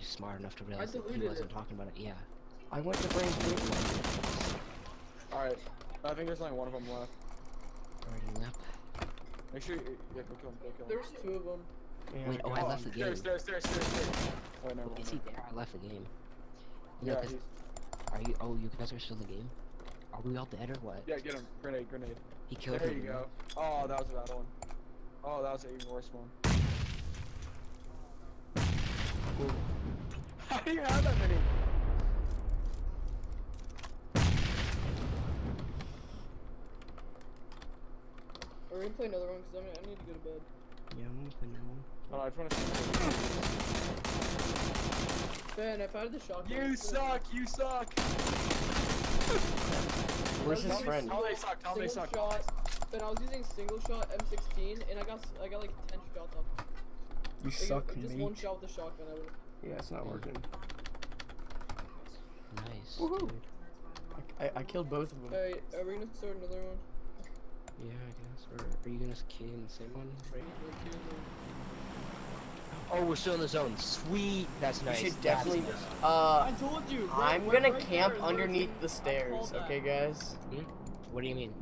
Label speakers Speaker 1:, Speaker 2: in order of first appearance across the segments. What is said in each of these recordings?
Speaker 1: actually smart enough to realize that he wasn't
Speaker 2: it.
Speaker 1: talking about it. Yeah.
Speaker 3: I went to Brain's big one.
Speaker 2: Alright. I think there's only one of them left.
Speaker 1: Already left.
Speaker 2: Make sure you, yeah, go kill him, go kill him.
Speaker 4: There's two of them.
Speaker 3: Yeah,
Speaker 1: Wait, oh, I left the game.
Speaker 2: Stairs, stairs, stairs, stairs, stairs. Oh, never mind.
Speaker 1: Is he there? I left the game. No,
Speaker 2: Yeah,
Speaker 1: 'cause-
Speaker 2: he's,
Speaker 1: are you? Oh, you guys are still in the game. Are we all dead or what?
Speaker 2: yeah, get him. Grenade, grenade.
Speaker 1: He killed
Speaker 2: There
Speaker 1: him.
Speaker 2: you go. Oh, that was a bad one. Oh, that was an even worse one. How do you have that many?
Speaker 4: Are we gonna play another one? Cause I, mean, I need to go to bed.
Speaker 1: Yeah, I'm gonna play that one.
Speaker 2: Oh, I just want to see.
Speaker 4: Ben, I've had the shotgun.
Speaker 2: You suck! You suck!
Speaker 3: Where's his friend?
Speaker 2: Tell they suck. Tell they
Speaker 4: Single
Speaker 2: suck.
Speaker 4: shot. Ben, I was using single shot M16, and I got s- I got like 10 shots off.
Speaker 3: You
Speaker 4: Like,
Speaker 3: suck,
Speaker 4: Just
Speaker 3: mate.
Speaker 4: one shot with the shotgun. I would.
Speaker 3: Yeah, it's not working.
Speaker 1: Nice,
Speaker 3: Woohoo.
Speaker 1: dude.
Speaker 3: I, I, I killed both of them.
Speaker 4: Alright, are we gonna start another one?
Speaker 1: Yeah, I guess. Or are you gonna key in the same one? Right?
Speaker 4: Like, do
Speaker 1: Oh, we're still in the zone. Sweet. That's
Speaker 3: You
Speaker 1: nice.
Speaker 3: should definitely.
Speaker 1: nice.
Speaker 3: Uh,
Speaker 4: I told you.
Speaker 3: I'm gonna camp underneath the stairs. Okay, guys.
Speaker 1: What do you mean?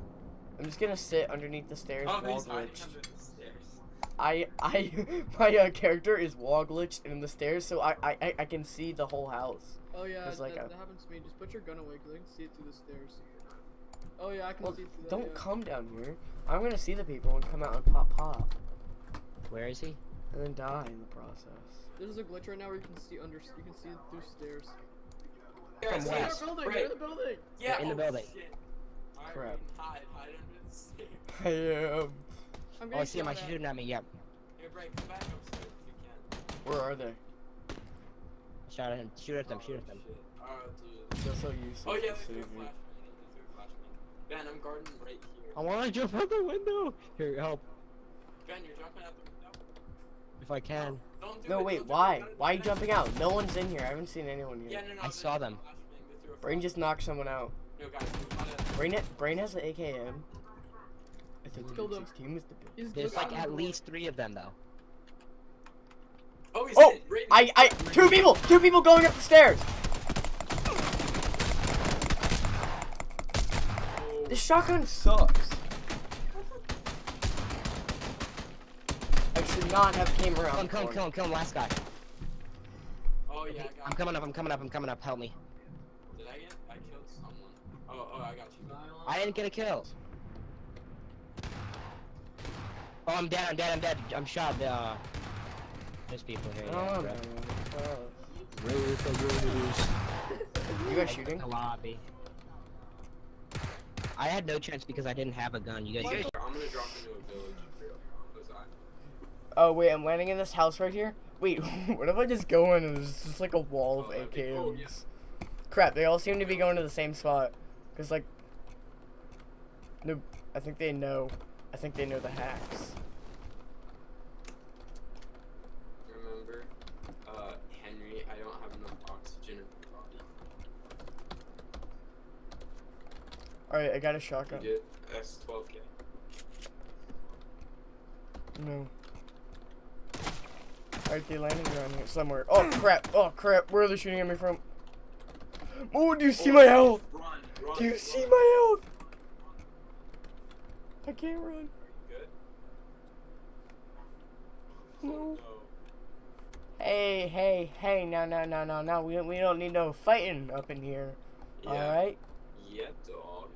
Speaker 3: I'm just gonna sit underneath the stairs.
Speaker 5: Oh,
Speaker 3: wall
Speaker 5: he's hiding
Speaker 3: glitched.
Speaker 5: under the stairs.
Speaker 3: I I my uh, character is wall glitched in the stairs, so I, I I- I can see the whole house.
Speaker 4: Oh yeah,
Speaker 3: There's
Speaker 4: that,
Speaker 3: like
Speaker 4: that happens to me. Just put your gun away, cause I can see it through the stairs. Oh yeah, I can
Speaker 3: Well,
Speaker 4: see through that.
Speaker 3: don't
Speaker 4: yeah.
Speaker 3: come down here. I'm gonna see the people and come out and pop pop,
Speaker 1: Where is he?
Speaker 3: and then die in the process.
Speaker 4: There's a glitch right now where you can see under. You can see it through stairs.
Speaker 5: Yeah,
Speaker 1: From
Speaker 5: see,
Speaker 1: where?
Speaker 4: They're in the building. They're in the building.
Speaker 5: Yeah,
Speaker 1: in the
Speaker 5: oh,
Speaker 1: building.
Speaker 5: shit.
Speaker 3: Crap.
Speaker 5: Hide, hide under the stairs.
Speaker 3: I am.
Speaker 4: I'm
Speaker 1: Oh, I see him. I
Speaker 4: shot at.
Speaker 1: shoot him at me. Yep.
Speaker 5: Here, Bright, come back upstairs if you can.
Speaker 3: Where are they?
Speaker 1: Shot at him. Shoot at them. Shoot at oh, them.
Speaker 5: Oh, shit. Oh, dude.
Speaker 3: That's so useless.
Speaker 5: Oh, yeah,
Speaker 3: to
Speaker 5: they threw a flashbang. They threw a flashbang. Ben, I'm guarding right here.
Speaker 1: I want to jump out the window. Here, help.
Speaker 5: Ben, you're jumping out the window.
Speaker 1: If I can.
Speaker 5: Don't do
Speaker 3: No,
Speaker 5: it,
Speaker 3: wait,
Speaker 5: don't
Speaker 3: why? Why are you jumping out? No one's in here. I haven't seen anyone
Speaker 5: Yeah, no, no.
Speaker 1: I saw them.
Speaker 5: flashbang. They threw a
Speaker 3: Brain just knocked someone out.
Speaker 5: No, guys, we gotta.
Speaker 3: Brain, Brain has an AKM. I think
Speaker 4: Killed him.
Speaker 3: 16 was the big.
Speaker 4: He's
Speaker 1: There's like at
Speaker 4: the
Speaker 1: least three of them though.
Speaker 5: Oh, he's
Speaker 3: Oh.
Speaker 5: Right
Speaker 3: I, I, two people, two people going up the stairs.
Speaker 5: Oh.
Speaker 3: This shotgun sucks. I should not have came around.
Speaker 1: Come,
Speaker 3: the
Speaker 1: come,
Speaker 3: corner.
Speaker 1: come, come, last guy.
Speaker 5: Oh, yeah, I got
Speaker 1: I'm coming up. I'm coming up. I'm coming up. Help me.
Speaker 5: Did I get? I killed someone. Oh, oh, I got you.
Speaker 1: I didn't get a kill. Oh, I'm dead. I'm dead. I'm dead. I'm shot. Uh, there's people here. Yeah,
Speaker 3: Oh,
Speaker 1: bro.
Speaker 3: Oh.
Speaker 1: Roof, the.
Speaker 3: You guys shooting?
Speaker 1: The lobby. I had no chance because I didn't have a gun. You guys.
Speaker 5: I'm gonna drop into a village. Cause I.
Speaker 3: Oh wait, I'm landing in this house right here. Wait, what if I just go in and there's just like a wall of
Speaker 5: Oh, that'd cool, yeah.
Speaker 3: Crap, they all seem to be going to the same spot. Cause like, no, I think they know. I think they know the hacks.
Speaker 5: Remember, uh, Henry, I don't have enough oxygen in my body.
Speaker 3: All right, I got a
Speaker 5: You
Speaker 3: shotgun.
Speaker 5: get S12K.
Speaker 3: No. Alright, they landing around here somewhere. Oh crap! Oh crap! Where are they shooting at me from? Oh, do you see my health?
Speaker 5: Run, run,
Speaker 3: Do you
Speaker 5: run.
Speaker 3: see my health? I can't run.
Speaker 5: Good.
Speaker 3: No. Hey, hey, hey! No, no, no, no, no! We don't, we don't need no fighting up in here.
Speaker 5: Yeah.
Speaker 3: All right.
Speaker 5: Yeah, dog.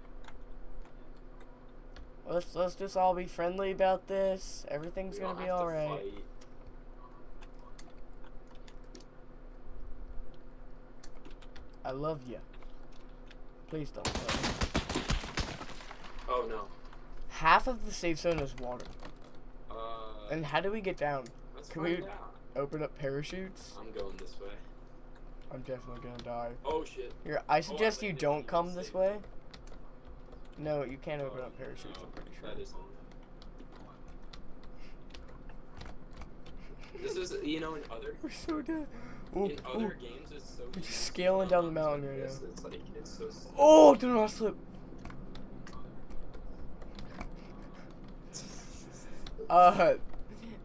Speaker 3: Let's let's just all be friendly about this. Everything's
Speaker 5: We
Speaker 3: gonna be all right. I love you. Please don't.
Speaker 5: Oh no.
Speaker 3: Half of the safe zone is water.
Speaker 5: Uh.
Speaker 3: And how do we get down? can we-
Speaker 5: out.
Speaker 3: Open up parachutes?
Speaker 5: I'm going this way.
Speaker 3: I'm definitely gonna die.
Speaker 5: Oh shit.
Speaker 3: Here, I suggest you don't come this way. No, you can't open
Speaker 5: Oh,
Speaker 3: up parachutes.
Speaker 5: no,
Speaker 3: I'm pretty sure.
Speaker 5: That is. This is, you know, in other
Speaker 3: We're so dead. Ooh,
Speaker 5: in other
Speaker 3: ooh.
Speaker 5: games, it's so.
Speaker 3: We're just scaling down the mountain right now.
Speaker 5: It's like it's so.
Speaker 3: Oh, do not slip. Uh,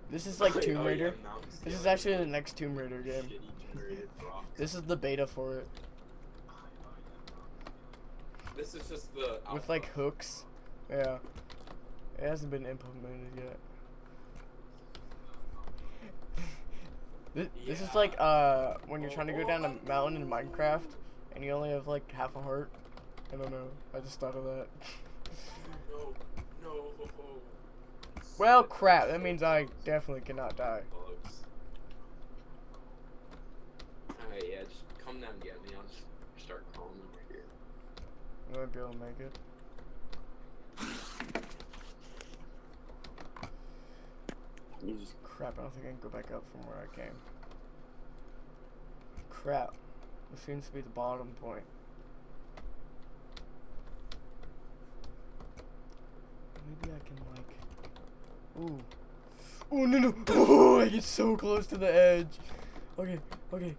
Speaker 3: This is like
Speaker 5: Oh,
Speaker 3: Tomb Raider. This is actually the next Tomb Raider game.
Speaker 5: Shitty generated rocks.
Speaker 3: This is the beta for it.
Speaker 5: This is just the
Speaker 3: With like hooks. Yeah. It hasn't been implemented yet. This, this is like uh when you're trying to go down a mountain in Minecraft and you only have like half a heart. I don't know. I just thought of that.
Speaker 5: No, no.
Speaker 3: well, crap. That means I definitely cannot die.
Speaker 5: Alright, yeah, just come down and get me. I'll just start crawling over here.
Speaker 3: I might be able to make it. Crap, I don't think I can go back up from where I came. Crap. This seems to be the bottom point. Maybe I can like Ooh. Oh no no Oh I get so close to the edge. Okay, okay.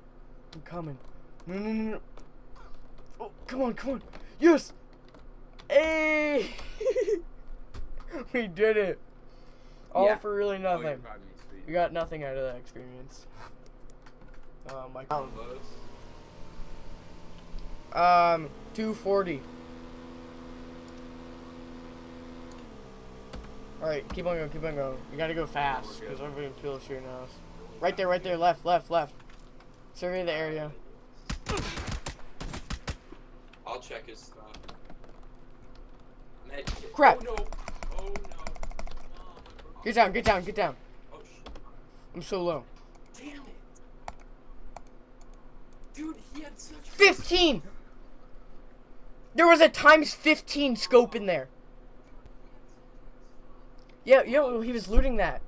Speaker 3: I'm coming. No no no no. Oh come on, come on. Yes! Hey! we did it. All
Speaker 5: Yeah.
Speaker 3: for really
Speaker 5: Oh,
Speaker 3: nothing.
Speaker 5: proud of me, sweet.
Speaker 3: we got nothing out of that experience. Um, my
Speaker 5: Close.
Speaker 3: um, 240. Alright, keep on going, keep on going. You gotta go fast, because everybody will kill shooting us. Right there, right there, left, left, left. Survey the area.
Speaker 5: I'll check his stuff.
Speaker 3: Crap.
Speaker 5: Oh no. Oh no.
Speaker 3: Get down, get down, get down.
Speaker 5: Oh.
Speaker 3: I'm so low.
Speaker 5: Damn it. Dude, he had such
Speaker 3: 15! There was a times 15 scope in there. Yeah, yo, he was looting that.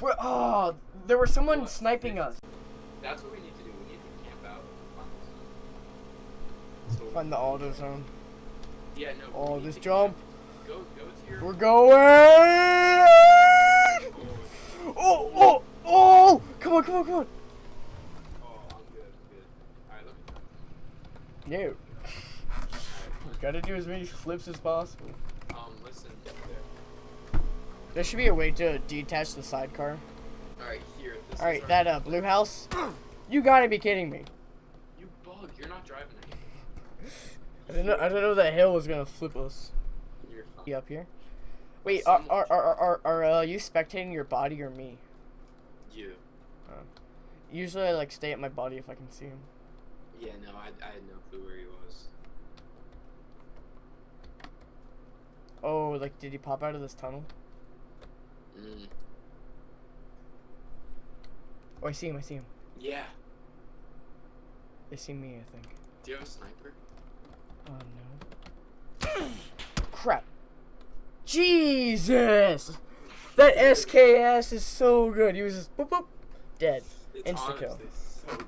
Speaker 3: We're, oh, there was someone
Speaker 5: What?
Speaker 3: sniping us.
Speaker 5: That's what we need to do. We need to camp out. Find some- So-
Speaker 3: Find the auto zone.
Speaker 5: Yeah, no.
Speaker 3: Oh, this jump.
Speaker 5: Go, go to your.
Speaker 3: We're going! Oh. oh, oh, oh! Come on, come on, come on.
Speaker 5: Oh, I'm good. I'm good. Alright, let me.
Speaker 3: No. Gotta do as many flips as possible. There should be a way to detach the sidecar.
Speaker 5: Alright, here.
Speaker 3: Alright,
Speaker 5: our-
Speaker 3: that uh, blue house. You gotta be kidding me.
Speaker 5: You bug. You're not driving it.
Speaker 3: I didn't know, I didn't know that hill was gonna flip us.
Speaker 5: You're.
Speaker 3: Up here? Wait, are, are, are, are, are uh, you spectating your body or me?
Speaker 5: You.
Speaker 3: Usually I like stay at my body if I can see him.
Speaker 5: Yeah, no, I, I had no clue where he was.
Speaker 3: Oh, like did he pop out of this tunnel?
Speaker 5: Mm.
Speaker 3: Oh, I see him, I see him.
Speaker 5: Yeah.
Speaker 3: They see me, I think.
Speaker 5: Do you have a sniper?
Speaker 3: Oh no. Crap. Jesus! That SKS is so good. He was just boop boop. Dead. Insta kill.
Speaker 5: so.